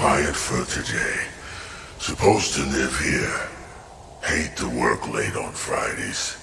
quiet for today. Supposed to live here. Hate to work late on Fridays.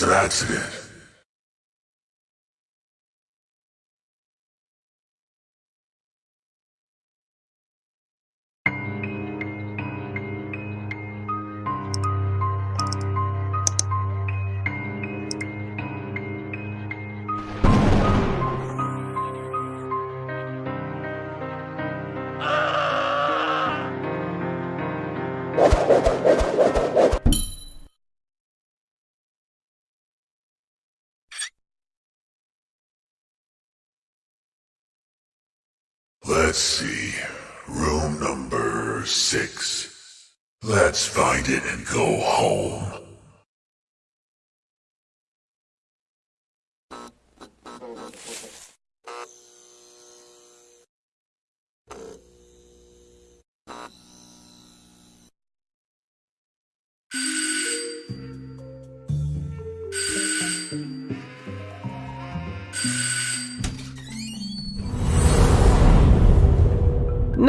здравствуй. Let's see. Room number six. Let's find it and go home.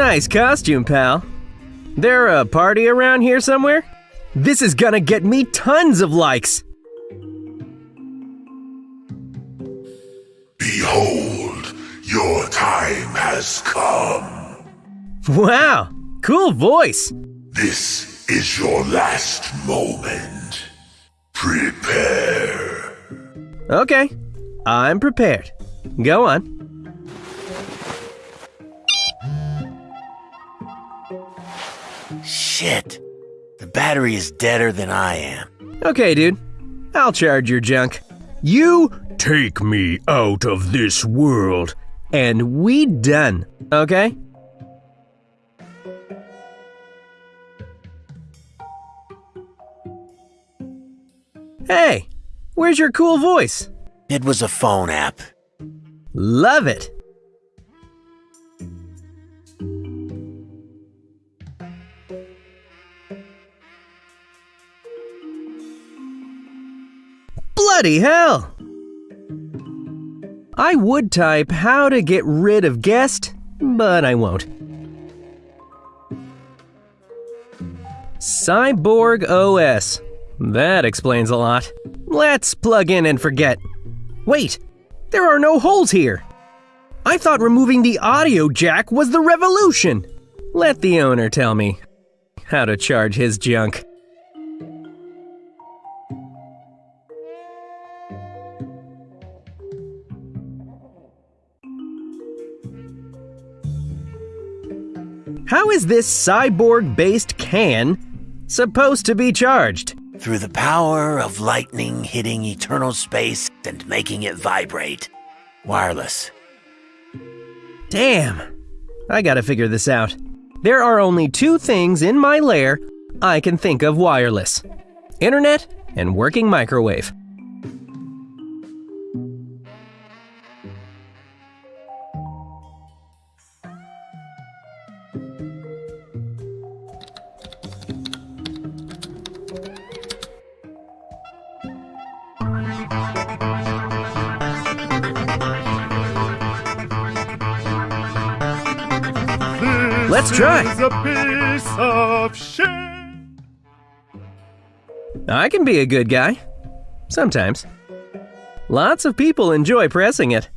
Nice costume, pal. There a party around here somewhere? This is gonna get me tons of likes. Behold, your time has come. Wow, cool voice. This is your last moment. Prepare. Okay, I'm prepared. Go on. Shit. The battery is deader than I am. Okay, dude. I'll charge your junk. You take me out of this world, and we done, okay? Hey, where's your cool voice? It was a phone app. Love it. Bloody hell! I would type how to get rid of guest, but I won't. Cyborg OS. That explains a lot. Let's plug in and forget. Wait, there are no holes here. I thought removing the audio jack was the revolution. Let the owner tell me how to charge his junk. How is this cyborg based can supposed to be charged? Through the power of lightning hitting eternal space and making it vibrate. Wireless. Damn. I gotta figure this out. There are only two things in my lair I can think of wireless internet and working microwave. Let's try. Is a piece of shit. I can be a good guy. Sometimes. Lots of people enjoy pressing it.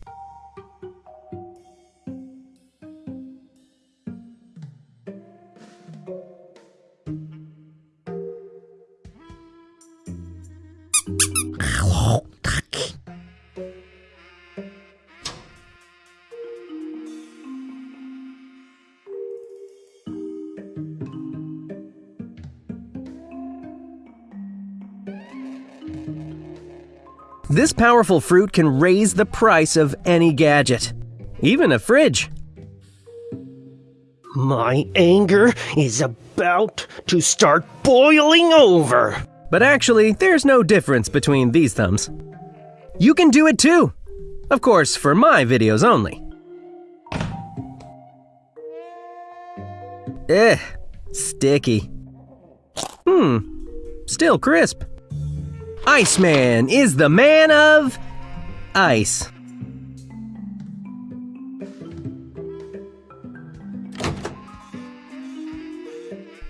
This powerful fruit can raise the price of any gadget, even a fridge. My anger is about to start boiling over. But actually, there's no difference between these thumbs. You can do it too! Of course, for my videos only. Eh, sticky. Hmm, still crisp. Iceman is the man of ice.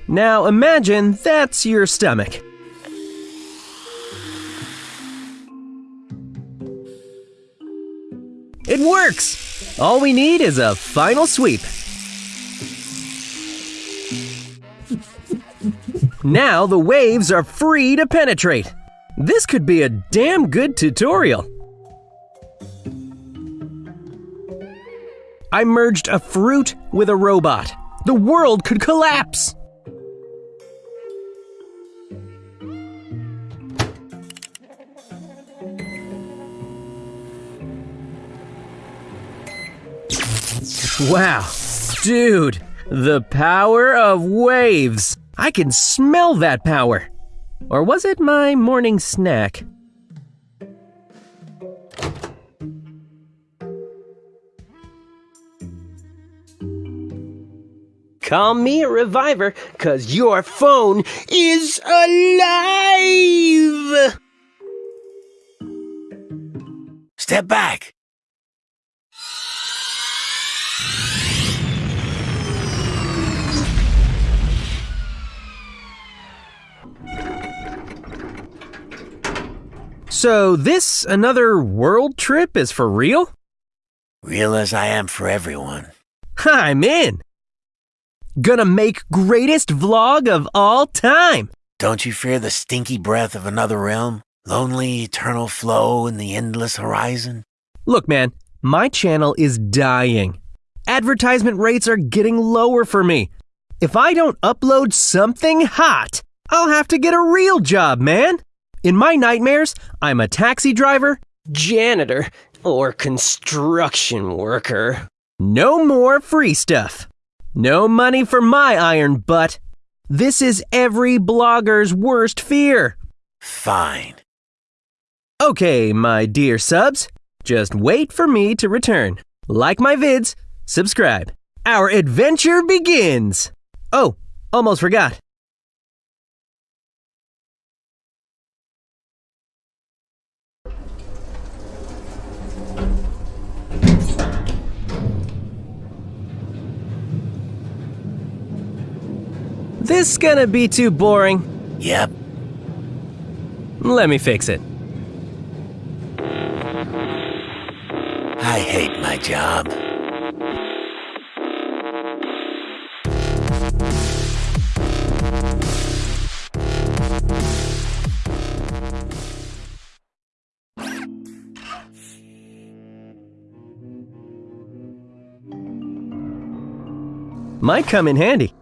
Now imagine that's your stomach. It works! All we need is a final sweep. Now the waves are free to penetrate. This could be a damn good tutorial. I merged a fruit with a robot. The world could collapse. Wow, dude, the power of waves. I can smell that power. Or was it my morning snack? Call me a reviver, cause your phone is alive! Step back. So, this another world trip is for real? Real as I am for everyone. I'm in! Gonna make greatest vlog of all time! Don't you fear the stinky breath of another realm? Lonely eternal flow in the endless horizon? Look, man, my channel is dying. Advertisement rates are getting lower for me. If I don't upload something hot, I'll have to get a real job, man. In my nightmares, I'm a taxi driver, janitor, or construction worker. No more free stuff. No money for my iron butt. This is every blogger's worst fear. Fine. Okay, my dear subs, just wait for me to return. Like my vids, subscribe. Our adventure begins! Oh, almost forgot. This gonna be too boring. Yep. Let me fix it. I hate my job. Might come in handy.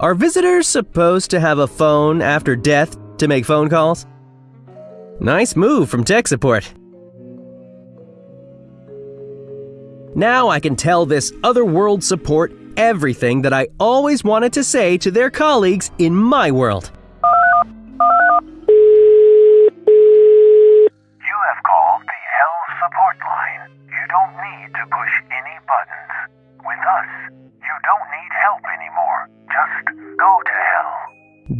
Are visitors supposed to have a phone after death to make phone calls? Nice move from tech support. Now I can tell this otherworld support everything that I always wanted to say to their colleagues in my world. You have called the Hell support line. You don't need to push any buttons. With us,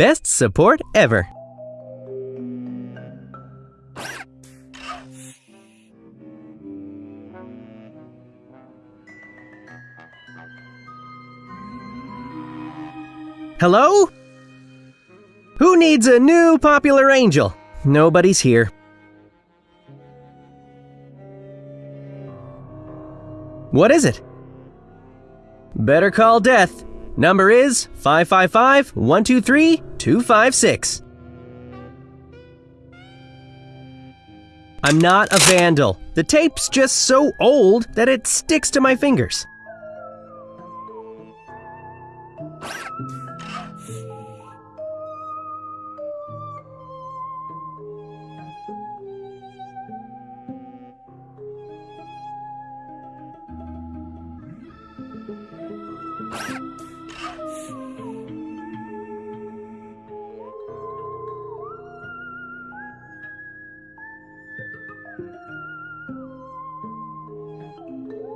Best support ever. Hello? Who needs a new popular angel? Nobody's here. What is it? Better call death. Number is 555 123 256. I'm not a vandal. The tape's just so old that it sticks to my fingers.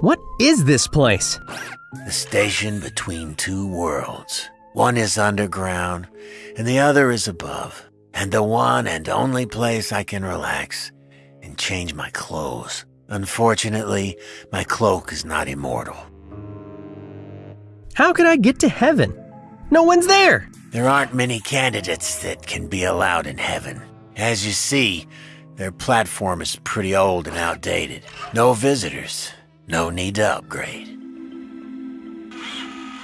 What is this place? The station between two worlds. One is underground, and the other is above. And the one and only place I can relax and change my clothes. Unfortunately, my cloak is not immortal. How can I get to heaven? No one's there! There aren't many candidates that can be allowed in heaven. As you see, their platform is pretty old and outdated. No visitors. No need to upgrade.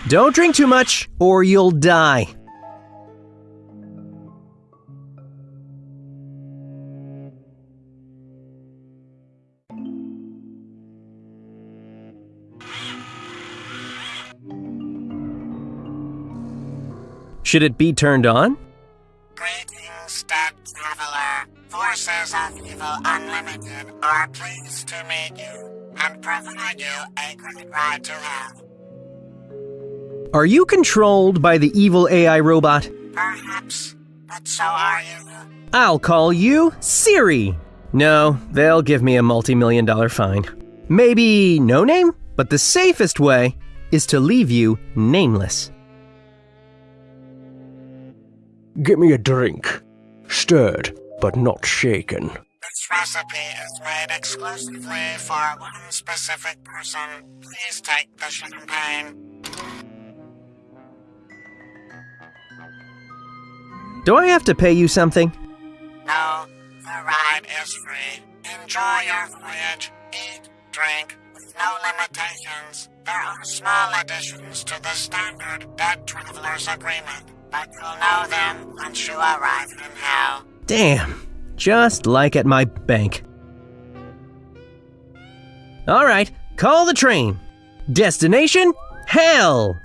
Don't drink too much, or you'll die. Should it be turned on? Forces Unlimited are pleased to meet you and provide you a great ride to hell. Are you controlled by the evil AI robot? Perhaps, but so are you. I'll call you Siri. No, they'll give me a multi million dollar fine. Maybe no name? But the safest way is to leave you nameless. Get me a drink. Stirred, but not shaken. This recipe is made exclusively for one specific person. Please take the champagne. Do I have to pay you something? No, the ride is free. Enjoy your voyage. Eat, drink, with no limitations. There are small additions to the standard Dead Traveler's Agreement, but you'll know them once you arrive in hell. Damn, just like at my bank. All right, call the train. Destination? Hell!